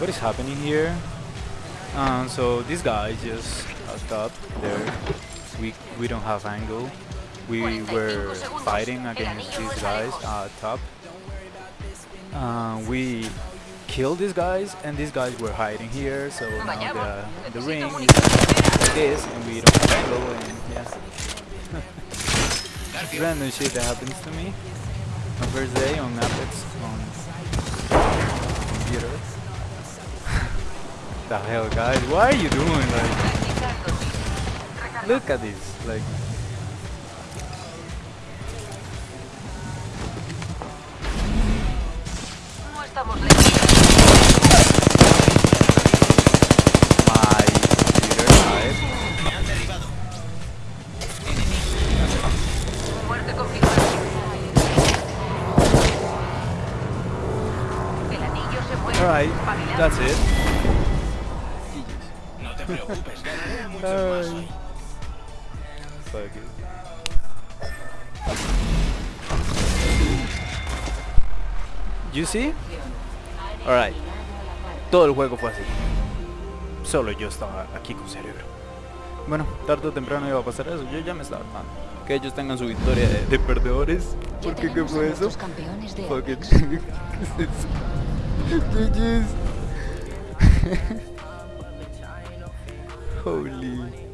what is happening here? Um, so this guy just up top there. We we don't have angle. We were fighting against these guys at top. Uh, we killed these guys, and these guys were hiding here. So now the the ring is like this, and we don't have angle, and yeah. Random shit that happens to me. My first day on Apex on the hell, guys? Why are you doing? Like, look at this. Like, No estamos lejos. Preocupes, ganaré muchos más hoy. You see? Alright. Todo el juego fue así. Solo yo estaba aquí con cerebro. Bueno, tarde o temprano iba a pasar eso. Yo ya me estaba armando. Que ellos tengan su victoria de, de perdedores. ¿Por qué? ¿Qué fue eso? campeones de Fuck it. Apex. ¿Qué es eso? GG's. Holy.